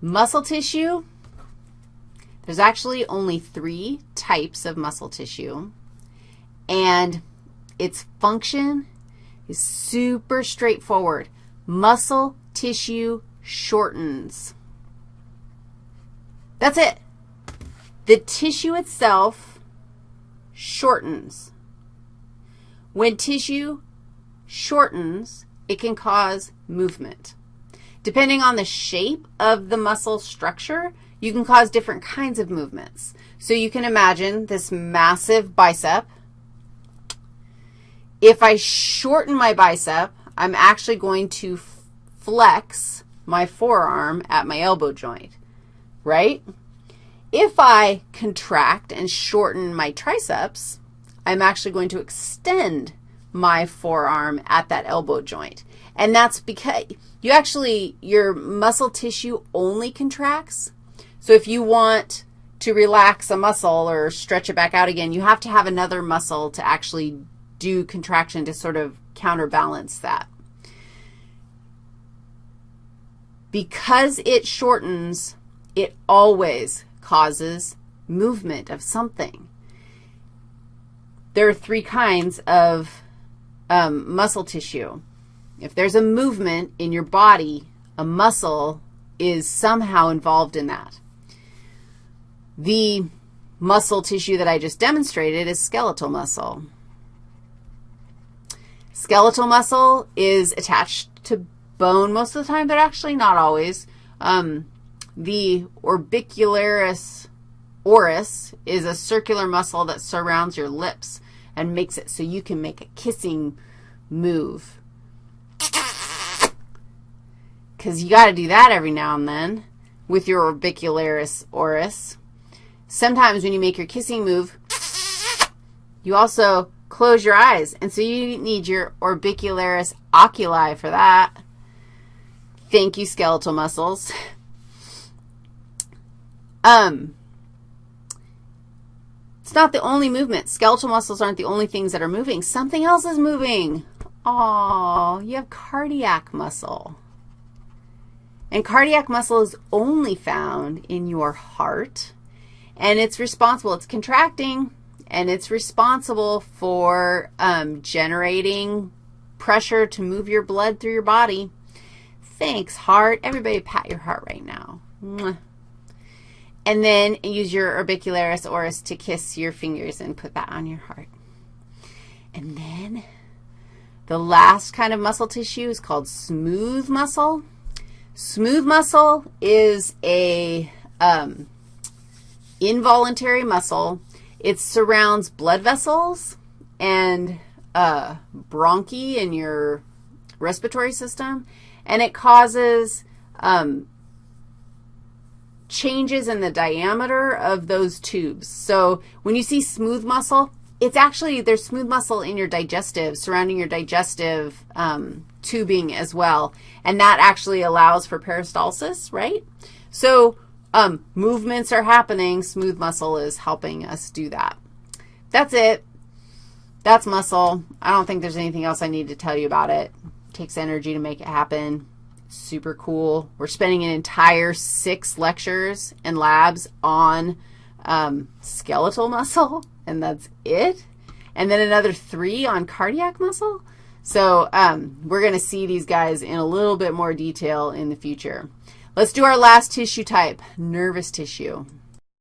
Muscle tissue, there's actually only three types of muscle tissue, and its function is super straightforward. Muscle tissue shortens. That's it. The tissue itself shortens. When tissue shortens, it can cause movement. Depending on the shape of the muscle structure, you can cause different kinds of movements. So you can imagine this massive bicep. If I shorten my bicep, I'm actually going to flex my forearm at my elbow joint, right? If I contract and shorten my triceps, I'm actually going to extend my forearm at that elbow joint. And that's because you actually, your muscle tissue only contracts. So if you want to relax a muscle or stretch it back out again, you have to have another muscle to actually do contraction to sort of counterbalance that. Because it shortens, it always causes movement of something. There are three kinds of um, muscle tissue. If there's a movement in your body, a muscle is somehow involved in that. The muscle tissue that I just demonstrated is skeletal muscle. Skeletal muscle is attached to bone most of the time, but actually not always. Um, the orbicularis oris is a circular muscle that surrounds your lips and makes it so you can make a kissing move. Because you got to do that every now and then with your orbicularis oris. Sometimes when you make your kissing move, you also close your eyes, and so you need your orbicularis oculi for that. Thank you, skeletal muscles. Um, not the only movement. Skeletal muscles aren't the only things that are moving. Something else is moving. Oh, you have cardiac muscle. And cardiac muscle is only found in your heart, and it's responsible. It's contracting, and it's responsible for um, generating pressure to move your blood through your body. Thanks, heart. Everybody pat your heart right now. Mwah. And then use your orbicularis oris to kiss your fingers and put that on your heart. And then the last kind of muscle tissue is called smooth muscle. Smooth muscle is a um, involuntary muscle. It surrounds blood vessels and uh, bronchi in your respiratory system, and it causes um, changes in the diameter of those tubes. So when you see smooth muscle, it's actually, there's smooth muscle in your digestive, surrounding your digestive um, tubing as well, and that actually allows for peristalsis, right? So um, movements are happening. Smooth muscle is helping us do that. That's it. That's muscle. I don't think there's anything else I need to tell you about it. it takes energy to make it happen super cool. We're spending an entire six lectures and labs on um, skeletal muscle, and that's it. And then another three on cardiac muscle. So um, we're going to see these guys in a little bit more detail in the future. Let's do our last tissue type, nervous tissue.